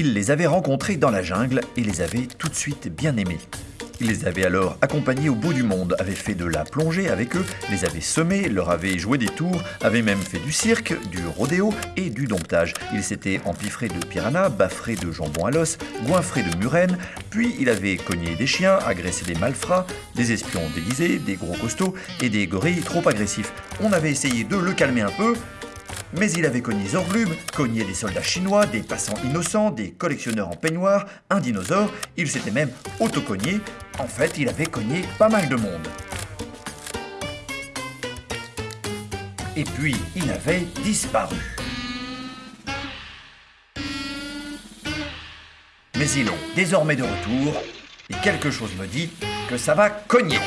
Il les avait rencontrés dans la jungle et les avait tout de suite bien aimés. Il les avait alors accompagnés au bout du monde, avait fait de la plongée avec eux, les avait semés, leur avait joué des tours, avait même fait du cirque, du rodéo et du domptage. Il s'était empiffré de piranhas, baffré de jambon à l'os, goinfré de murènes, puis il avait cogné des chiens, agressé des malfrats, des espions déguisés, des gros costauds et des gorilles trop agressifs. On avait essayé de le calmer un peu, mais il avait cogné Zorglub, cogné des soldats chinois, des passants innocents, des collectionneurs en peignoir, un dinosaure, il s'était même auto-cogné. En fait, il avait cogné pas mal de monde. Et puis, il avait disparu. Mais il est désormais de retour, et quelque chose me dit que ça va cogner.